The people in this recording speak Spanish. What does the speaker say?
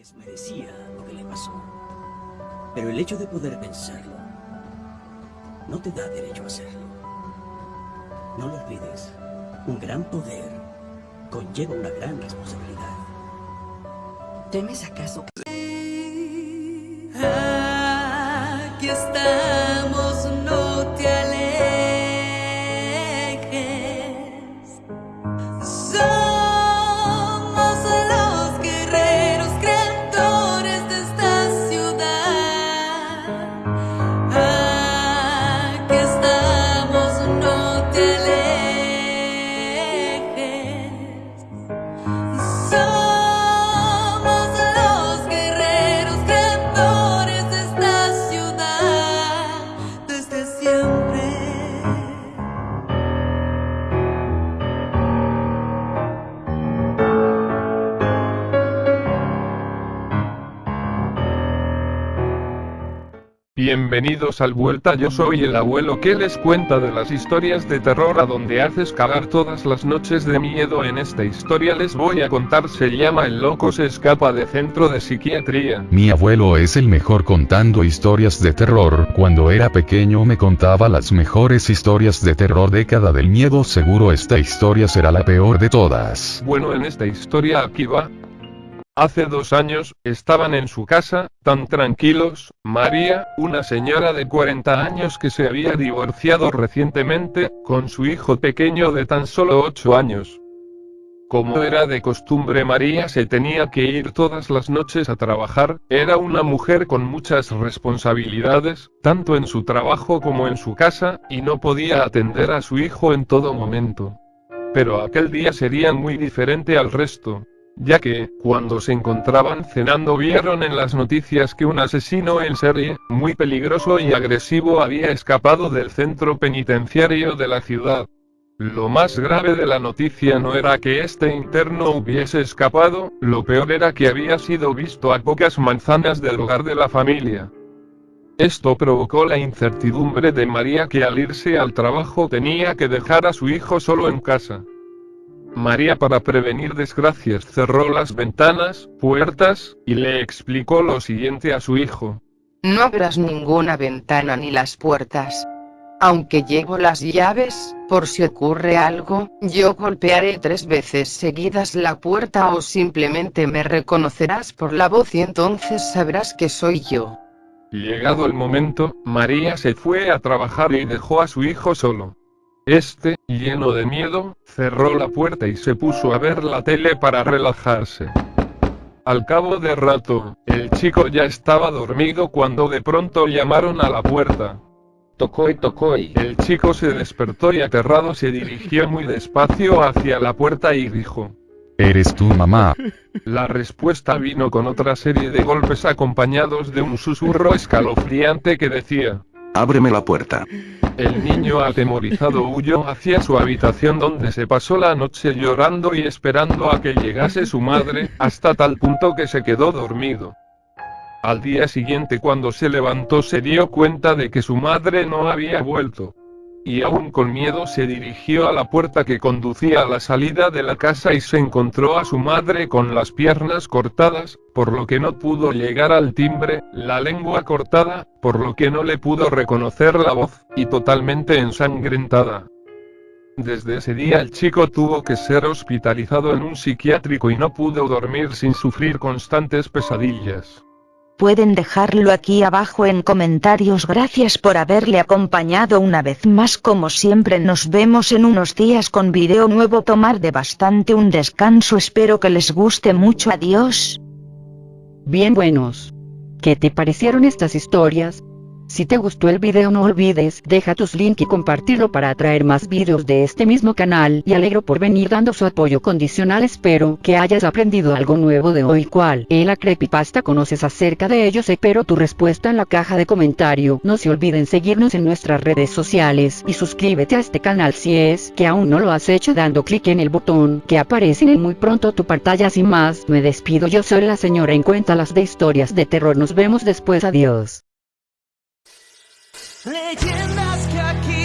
vez merecía lo que le pasó. Pero el hecho de poder pensarlo no te da derecho a hacerlo. No lo olvides. Un gran poder conlleva una gran responsabilidad. ¿Temes acaso que... Aquí estamos, Bienvenidos al Vuelta, yo soy el abuelo que les cuenta de las historias de terror a donde haces cagar todas las noches de miedo. En esta historia les voy a contar se llama El loco se escapa de centro de psiquiatría. Mi abuelo es el mejor contando historias de terror. Cuando era pequeño me contaba las mejores historias de terror década del miedo. Seguro esta historia será la peor de todas. Bueno en esta historia aquí va. Hace dos años, estaban en su casa, tan tranquilos, María, una señora de 40 años que se había divorciado recientemente, con su hijo pequeño de tan solo 8 años. Como era de costumbre María se tenía que ir todas las noches a trabajar, era una mujer con muchas responsabilidades, tanto en su trabajo como en su casa, y no podía atender a su hijo en todo momento. Pero aquel día sería muy diferente al resto ya que, cuando se encontraban cenando vieron en las noticias que un asesino en serie, muy peligroso y agresivo había escapado del centro penitenciario de la ciudad. Lo más grave de la noticia no era que este interno hubiese escapado, lo peor era que había sido visto a pocas manzanas del hogar de la familia. Esto provocó la incertidumbre de María que al irse al trabajo tenía que dejar a su hijo solo en casa. María para prevenir desgracias cerró las ventanas, puertas, y le explicó lo siguiente a su hijo. No abras ninguna ventana ni las puertas. Aunque llevo las llaves, por si ocurre algo, yo golpearé tres veces seguidas la puerta o simplemente me reconocerás por la voz y entonces sabrás que soy yo. Llegado el momento, María se fue a trabajar y dejó a su hijo solo. Este, lleno de miedo, cerró la puerta y se puso a ver la tele para relajarse. Al cabo de rato, el chico ya estaba dormido cuando de pronto llamaron a la puerta. Tocó y tocó y... El chico se despertó y aterrado se dirigió muy despacio hacia la puerta y dijo. ¿Eres tu mamá? La respuesta vino con otra serie de golpes acompañados de un susurro escalofriante que decía. Ábreme la puerta. El niño atemorizado huyó hacia su habitación donde se pasó la noche llorando y esperando a que llegase su madre, hasta tal punto que se quedó dormido. Al día siguiente cuando se levantó se dio cuenta de que su madre no había vuelto. Y aún con miedo se dirigió a la puerta que conducía a la salida de la casa y se encontró a su madre con las piernas cortadas, por lo que no pudo llegar al timbre, la lengua cortada, por lo que no le pudo reconocer la voz, y totalmente ensangrentada. Desde ese día el chico tuvo que ser hospitalizado en un psiquiátrico y no pudo dormir sin sufrir constantes pesadillas. Pueden dejarlo aquí abajo en comentarios gracias por haberle acompañado una vez más como siempre nos vemos en unos días con video nuevo tomar de bastante un descanso espero que les guste mucho adiós. Bien buenos. ¿Qué te parecieron estas historias? Si te gustó el video no olvides deja tus links y compartirlo para atraer más videos de este mismo canal. Y alegro por venir dando su apoyo condicional. Espero que hayas aprendido algo nuevo de hoy cual es la creepypasta. Conoces acerca de ellos espero tu respuesta en la caja de comentario no se olviden seguirnos en nuestras redes sociales y suscríbete a este canal si es que aún no lo has hecho dando clic en el botón que aparece en muy pronto tu pantalla sin más. Me despido yo soy la señora en cuenta las de historias de terror. Nos vemos después adiós Leyendas que aquí